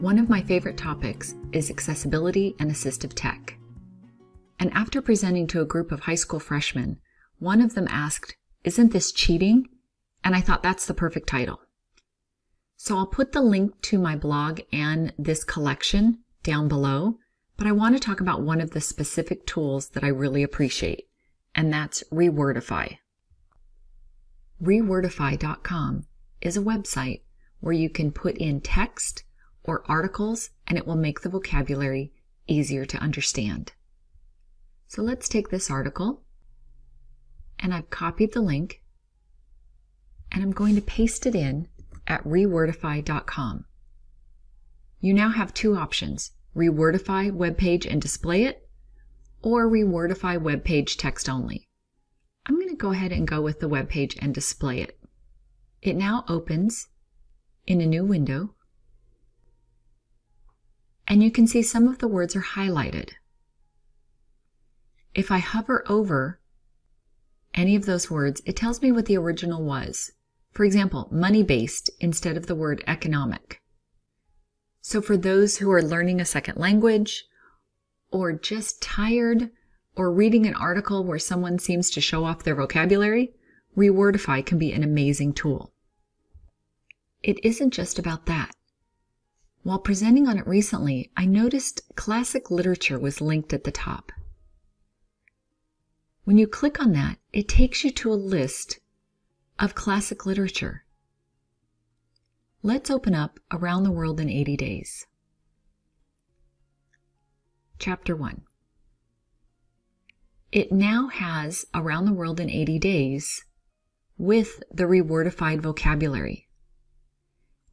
One of my favorite topics is accessibility and assistive tech. And after presenting to a group of high school freshmen, one of them asked, Isn't this cheating? And I thought that's the perfect title. So I'll put the link to my blog and this collection down below, but I want to talk about one of the specific tools that I really appreciate, and that's Rewordify. Rewordify.com is a website where you can put in text or articles and it will make the vocabulary easier to understand. So let's take this article and I've copied the link and I'm going to paste it in at rewordify.com. You now have two options, Rewordify web page and display it, or Rewordify web page text only. I'm going to go ahead and go with the web page and display it. It now opens in a new window and you can see some of the words are highlighted. If I hover over any of those words, it tells me what the original was. For example, money-based instead of the word economic. So for those who are learning a second language, or just tired, or reading an article where someone seems to show off their vocabulary, Rewordify can be an amazing tool. It isn't just about that. While presenting on it recently, I noticed classic literature was linked at the top. When you click on that, it takes you to a list of classic literature. Let's open up Around the World in 80 Days. Chapter 1. It now has Around the World in 80 Days with the rewordified vocabulary.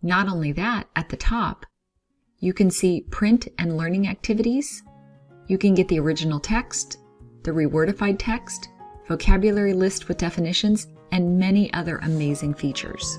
Not only that, at the top, you can see print and learning activities. You can get the original text, the rewordified text, vocabulary list with definitions, and many other amazing features.